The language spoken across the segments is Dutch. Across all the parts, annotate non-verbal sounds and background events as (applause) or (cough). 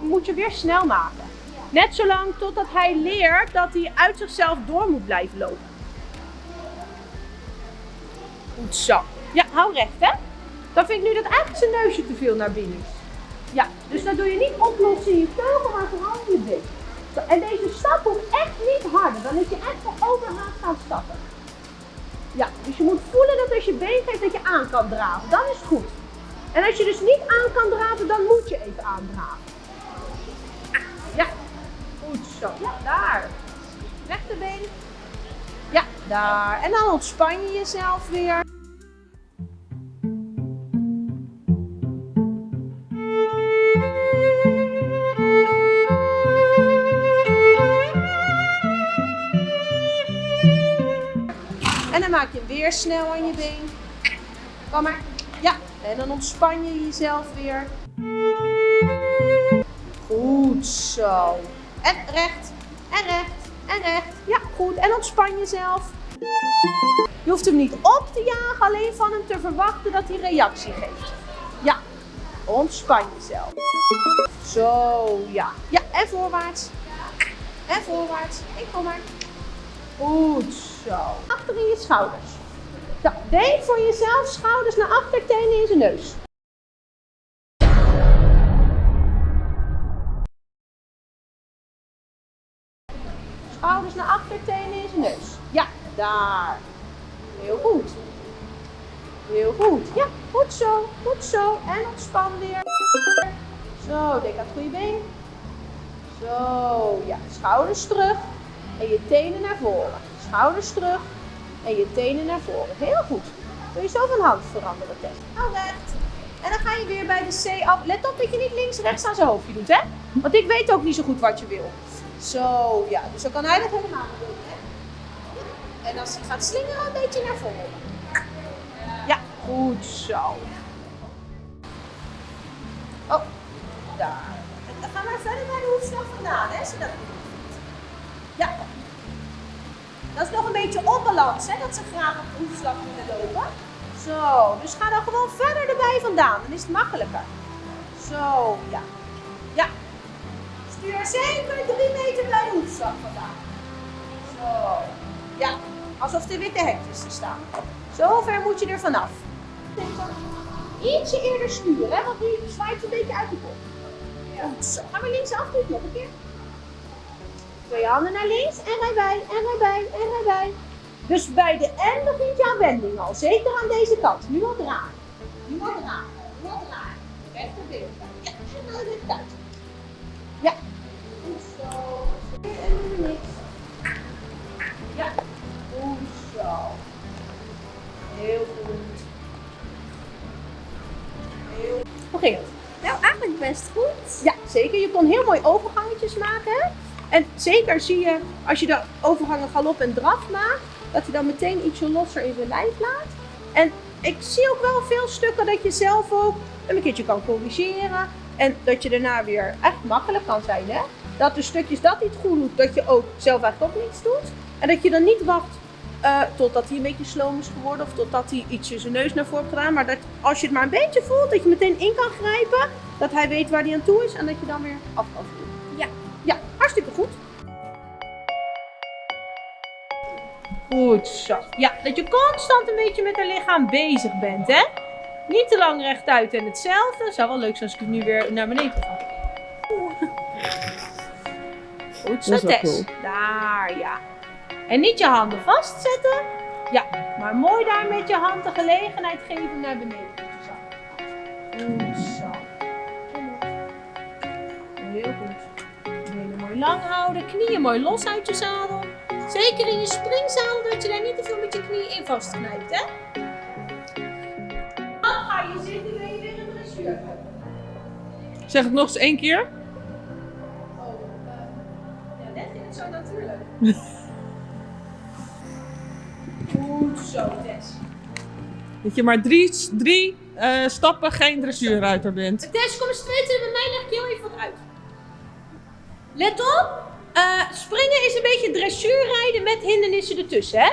moet je weer snel maken. Net zolang totdat hij leert dat hij uit zichzelf door moet blijven lopen. Goed zo. Ja, hou recht hè. Dan vind ik nu dat eigenlijk zijn neusje te veel naar binnen is. Ja, dus dan doe je niet oplossen in je teugel, maar vooral je. Zo, en deze stap hoeft echt niet harder. Dan is je echt voor overhaast gaan stappen. Ja, dus je moet voelen dat als je been geeft dat je aan kan draven. Dan is het goed. En als je dus niet aan kan draven, dan moet je even aandraven. Ja, goed zo. Ja, daar. Rechterbeen. Ja, daar. En dan ontspan je jezelf weer. En dan maak je hem weer snel aan je been. Kom maar. En dan ontspan je jezelf weer. Goed zo. En recht, en recht, en recht. Ja, goed. En ontspan jezelf. Je hoeft hem niet op te jagen, alleen van hem te verwachten dat hij reactie geeft. Ja, ontspan jezelf. Zo, ja. Ja, en voorwaarts. En voorwaarts. Ik kom maar. Goed zo. Achter in je schouders. Zo, denk voor jezelf schouders naar achter, tenen in zijn neus. Schouders naar achter, tenen in zijn neus. Ja, daar. Heel goed. Heel goed. Ja, goed zo. Goed zo. En ontspan weer. Zo, denk aan het goede been. Zo, ja. Schouders terug. En je tenen naar voren. Schouders terug. En je tenen naar voren. Heel goed. Doe je zo van hand veranderen, Tess. Hou recht. En dan ga je weer bij de C af. Let op dat je niet links-rechts aan zijn hoofdje doet, hè? Want ik weet ook niet zo goed wat je wil. Zo, ja. Dus dan kan hij dat helemaal niet doen, hè? En als hij gaat slingeren, een beetje naar voren. Ja, goed zo. Beetje onbalans, hè? Dat ze graag op de hoefslag willen lopen. Zo, dus ga dan gewoon verder erbij vandaan. Dan is het makkelijker. Zo, ja. Ja. Stuur zeker drie meter bij de hoefslag vandaan. Zo. Ja, alsof er witte hekjes er staan. Zo ver moet je er vanaf. Ietsje eerder sturen, hè? Want nu zwaait een beetje uit de kop. Goed zo. Ga maar links af, doe nog een keer. Twee handen naar links en rij bij, en rij bij, en rij bij. Dus bij de N begint je aan wending al. Zeker aan deze kant. Nu al draaien. Nu al draaien. Nu al draaien. Rechterbeen. Ja, en dan weer uit. Ja. Goed zo. En niks. Ja. Goed zo. Heel goed. Heel Hoe ging het? Nou, eigenlijk best goed. Ja, zeker. Je kon heel mooi overgangetjes maken. En zeker zie je, als je de overgangen galop en draf maakt, dat hij dan meteen ietsje losser in zijn lijf laat. En ik zie ook wel veel stukken dat je zelf ook een keertje kan corrigeren. En dat je daarna weer echt makkelijk kan zijn. Hè? Dat de stukjes dat niet goed doet, dat je ook zelf eigenlijk ook niets doet. En dat je dan niet wacht uh, totdat hij een beetje sloom is geworden of totdat hij ietsje zijn neus naar voren heeft gedaan. Maar dat als je het maar een beetje voelt, dat je meteen in kan grijpen, dat hij weet waar hij aan toe is en dat je dan weer af kan voeren. Ja. Ja, hartstikke goed. Goed zo. Ja, dat je constant een beetje met haar lichaam bezig bent, hè? Niet te lang rechtuit en hetzelfde. Het zou wel leuk zijn als ik het nu weer naar beneden ga. Goed zo, Tess. Cool. Daar, ja. En niet je handen vastzetten. Ja, maar mooi daar met je hand de gelegenheid geven naar beneden lang houden. Knieën mooi los uit je zadel. Zeker in je springzadel dat je daar niet te veel met je knieën in vastknijpt, hè? Dan ga je zitten, ben je weer een dressuur. Zeg het nog eens één keer. Oh, uh, ja, net ging het zo natuurlijk. (laughs) Goed zo, Tess. Dat je maar drie, drie uh, stappen geen dressuurruiter bent. Tess, kom eens twee bij mij, leg ik heel even wat uit. Let op, uh, springen is een beetje dressuurrijden met hindernissen ertussen, hè?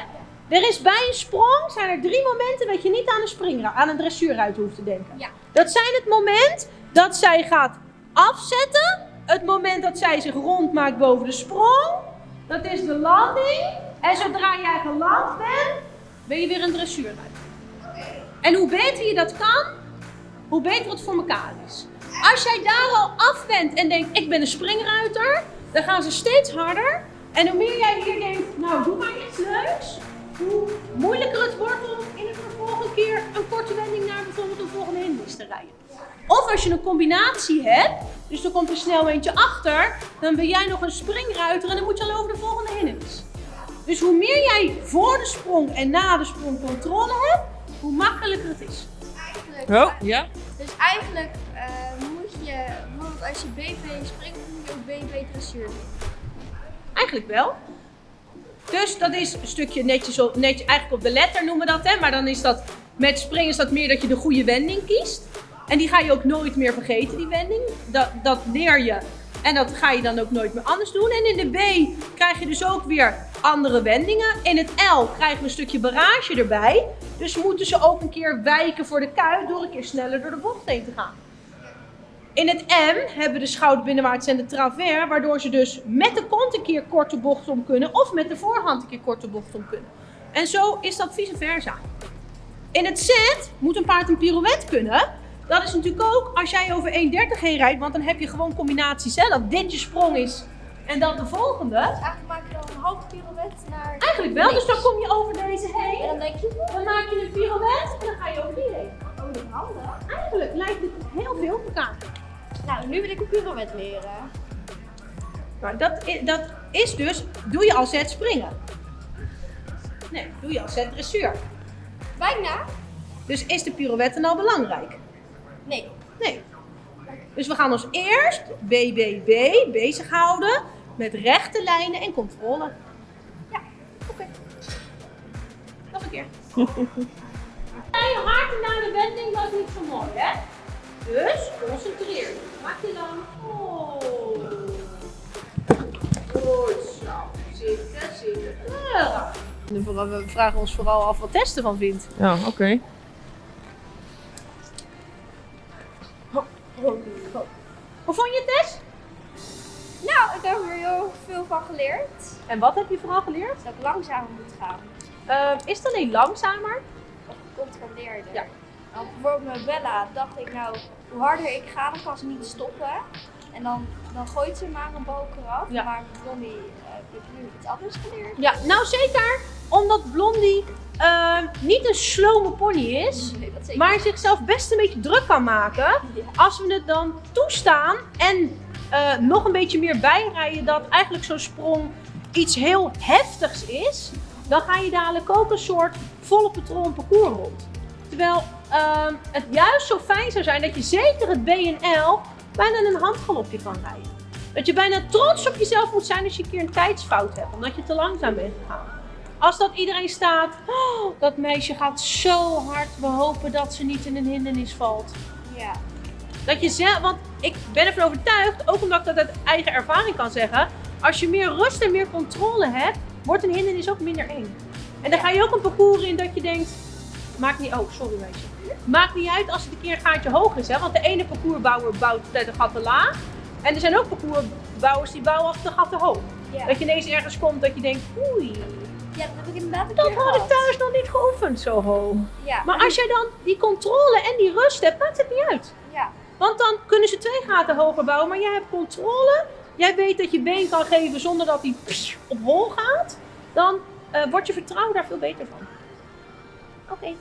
Er is bij een sprong, zijn er drie momenten dat je niet aan een, spring, aan een dressuurruiter hoeft te denken. Ja. Dat zijn het moment dat zij gaat afzetten, moment dat zij zich rond maakt boven de sprong, dat is de landing. En zodra jij geland bent, ben je weer een dressuurruiter. En hoe beter je dat kan, hoe beter het voor elkaar is. Als jij daar al af bent en denkt, ik ben een springruiter, dan gaan ze steeds harder. En hoe meer jij hier denkt, nou doe maar iets leuks, hoe moeilijker het wordt om in het vervolg een keer een korte wending naar bijvoorbeeld een volgende hindernis te rijden. Of als je een combinatie hebt, dus er komt er snel eentje achter, dan ben jij nog een springruiter en dan moet je al over de volgende hindernis. Dus hoe meer jij voor de sprong en na de sprong controle hebt, hoe makkelijker het is. Eigenlijk, Oh, ja. Dus eigenlijk als je BB springt, moet je ook BB dressuur doen. Eigenlijk wel. Dus dat is een stukje netjes, op, netjes eigenlijk op de letter noemen we dat, hè? maar dan is dat met springen is dat meer dat je de goede wending kiest. En die ga je ook nooit meer vergeten, die wending. Dat, dat leer je en dat ga je dan ook nooit meer anders doen. En in de B krijg je dus ook weer andere wendingen. In het L krijgen we een stukje barrage erbij. Dus moeten ze ook een keer wijken voor de kuit door een keer sneller door de bocht heen te gaan. In het M hebben we de schouder binnenwaarts en de travers, waardoor ze dus met de kont een keer korte bocht om kunnen of met de voorhand een keer korte bocht om kunnen. En zo is dat vice versa. In het Z moet een paard een pirouette kunnen. Dat is natuurlijk ook als jij over 1,30 heen rijdt, want dan heb je gewoon combinaties. Hè? Dat dit je sprong is en dan de volgende. Dus eigenlijk maak je dan een halve pirouette naar Eigenlijk wel, dus dan kom je over deze En heen. dan denk je, Dan maak je een pirouette en dan ga je over die heen. oh dat handig. Eigenlijk lijkt het heel veel op elkaar. Nou, nu wil ik een pirouette leren. Maar dat is, dat is dus, doe je als zet springen. Nee, doe je als zet dressuur. Bijna? Dus is de pirouette nou belangrijk? Nee. Nee. Dus we gaan ons eerst BBB bezighouden met rechte lijnen en controle. Ja, oké. Nog een keer. Je hard naar de wending was niet zo mooi, hè? Dus concentreer je. Maak je dan. Oh. Goed zo. Zitten, zitten. Ja. We vragen ons vooral af wat Tess ervan vindt. Ja, oké. Hoe vond je het, Tess? Nou, ik heb er heel veel van geleerd. En wat heb je vooral geleerd? Dat ik langzamer moet gaan. Eh, is het alleen langzamer? Of gecontroleerder. Ja. Want bijvoorbeeld met Bella dacht ik nou, hoe harder ik ga, dan kan ze niet stoppen. En dan, dan gooit ze maar een balk eraf. Ja. Maar Blondie heb ik nu iets anders geleerd. Ja, nou zeker omdat Blondie eh, niet een slome pony is, Nee, maar zichzelf best een beetje druk kan maken. Ja. Als we het dan toestaan en eh, nog een beetje meer bijrijden dat eigenlijk zo'n sprong iets heel heftigs is, dan ga je dadelijk ook een soort volle patroon parcours rond. Terwijl ehm, het juist zo fijn zou zijn dat je zeker het BNL bijna een handgalopje kan rijden. Dat je bijna trots op jezelf moet zijn als je een keer een tijdsfout hebt, omdat je te langzaam bent gegaan. Als dat iedereen staat, "Oh, dat meisje gaat zo hard, we hopen dat ze niet in een hindernis valt. Ja. Dat je zelf, want ik ben ervan overtuigd, ook omdat ik dat uit eigen ervaring kan zeggen, als je meer rust en meer controle hebt, wordt een hindernis ook minder eng. En dan ga je ook een parcours in dat je denkt, maakt niet, oh sorry meisje, maakt niet uit als het een keer een gaatje hoog is, hè? want de ene parcoursbouwer bouwt de gat te laag en er zijn ook parcoursbouwers die bouwen af de gat te hoog. Ja. Dat je ineens ergens komt dat je denkt, oei, ja, dat heb ik inderdaad dat had ik thuis nog niet geoefend zo hoog. Ja. Maar als jij dan die controle en die rust hebt, maakt het niet uit. Ja. Want dan kunnen ze twee gaten hoger bouwen, maar jij hebt controle. Jij weet dat je been kan geven zonder dat hij op hol gaat. Dan eh, wordt je vertrouwen daar veel beter van. Oké.